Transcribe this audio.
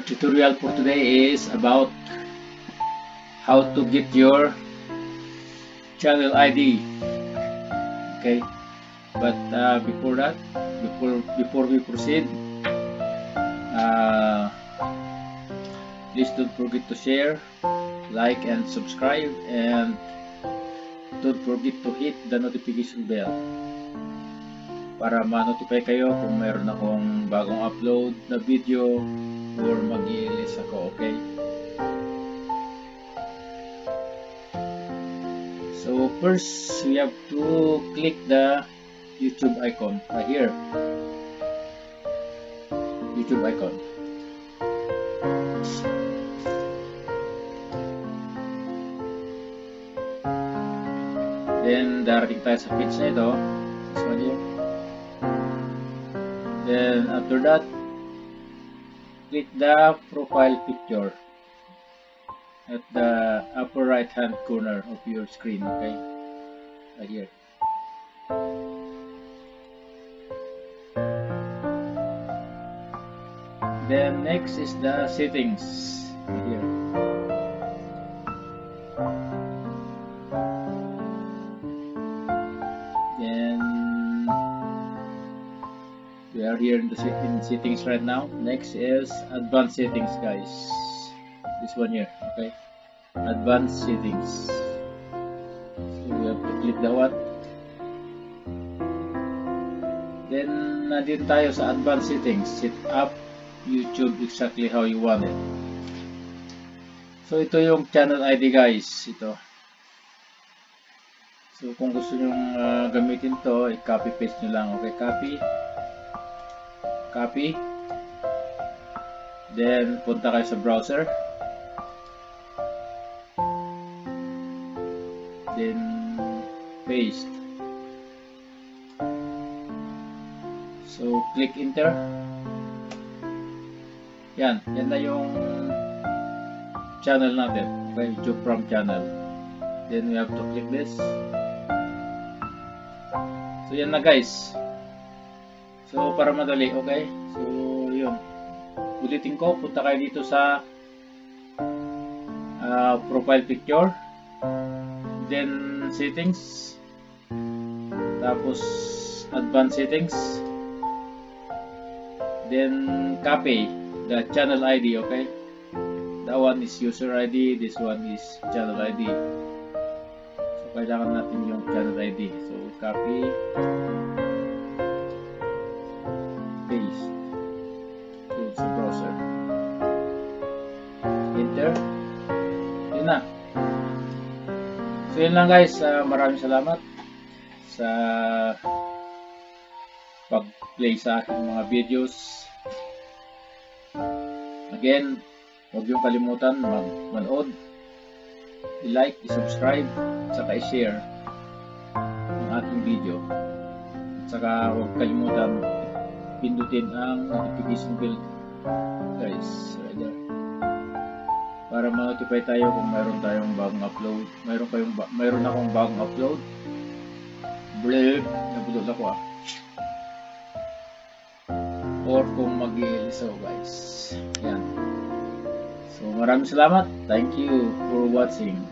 tutorial for today is about how to get your channel ID okay? But uh, before that before before we proceed uh, please don't forget to share like and subscribe and don't forget to hit the notification bell para ma-notify kayo kung meron akong bagong upload na video or mag-i-release ako, okay? So first, we have to click the YouTube icon right here. YouTube icon. Then, darating tayo sa page na ito. This one here. Then, after that, click the profile picture at the upper right hand corner of your screen, okay? Right here. Then next is the settings here. We are here in the in settings right now. Next is advanced settings, guys. This one here, okay? Advanced settings. So we have to click that one. Then nandito tayo sa advanced settings. Set up YouTube exactly how you want it. So ito yung channel ID guys. Ito. So kung gusto nyo gamitin to, i-copy paste nyo lang. Okay, copy. Copy. Then punta kayo sa browser. Then paste. So click enter. Yan, yan na yung channel natin. Okay, YouTube from channel. Then we have to click this. So yan na guys. So para madali, okay? So yun. Ulitin ko, punta kayo dito sa uh, profile picture. Then settings. Tapos advanced settings. Then copy the channel ID, okay? That one is user ID, this one is channel ID. So kailangan natin yung channel ID. So copy browser. Enter. Yun na. So yun lang guys. Uh, maraming salamat sa pag-play sa aking mga videos. Again, huwag yung kalimutan mag-manood, i-like, i-subscribe, saka i-share ang aking video. At saka huwag kalimutan pindutin ang notification bell guys right para ma-notify tayo kung mayroon tayong bagong upload. Mayroon kayong ba mayroon akong bagong upload. Blip nabulol ako ah. Or kung mag-iilis ako guys. Yan. So maraming salamat. Thank you for watching